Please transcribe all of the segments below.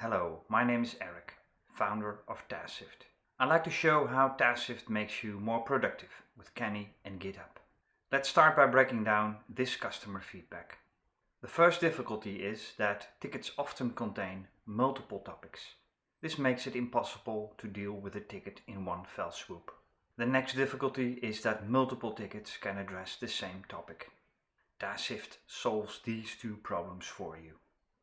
Hello, my name is Eric, founder of TaskShift. I'd like to show how TaskShift makes you more productive with Canny and GitHub. Let's start by breaking down this customer feedback. The first difficulty is that tickets often contain multiple topics. This makes it impossible to deal with a ticket in one fell swoop. The next difficulty is that multiple tickets can address the same topic. TaskShift solves these two problems for you.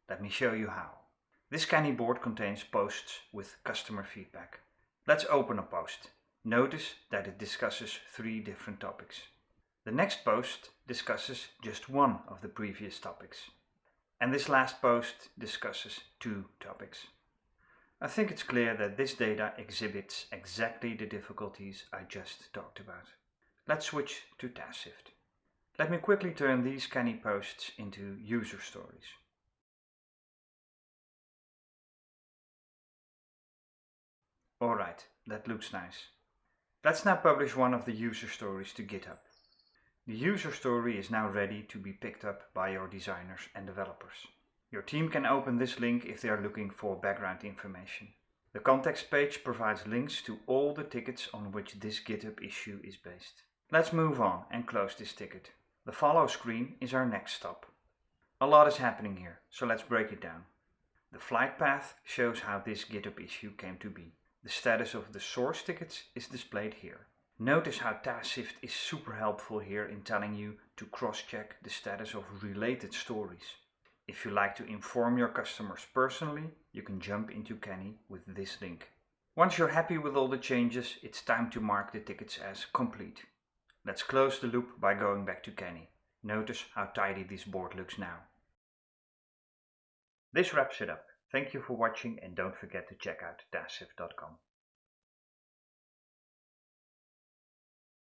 Let me show you how. This Canny board contains posts with customer feedback. Let's open a post. Notice that it discusses three different topics. The next post discusses just one of the previous topics. And this last post discusses two topics. I think it's clear that this data exhibits exactly the difficulties I just talked about. Let's switch to TaskShift. Let me quickly turn these Canny posts into user stories. Alright, that looks nice. Let's now publish one of the user stories to GitHub. The user story is now ready to be picked up by your designers and developers. Your team can open this link if they are looking for background information. The context page provides links to all the tickets on which this GitHub issue is based. Let's move on and close this ticket. The follow screen is our next stop. A lot is happening here, so let's break it down. The flight path shows how this GitHub issue came to be. The status of the source tickets is displayed here. Notice how TaskShift is super helpful here in telling you to cross-check the status of related stories. If you like to inform your customers personally, you can jump into Canny with this link. Once you're happy with all the changes, it's time to mark the tickets as complete. Let's close the loop by going back to Canny. Notice how tidy this board looks now. This wraps it up. Thank you for watching and don't forget to check out TaskShift.com.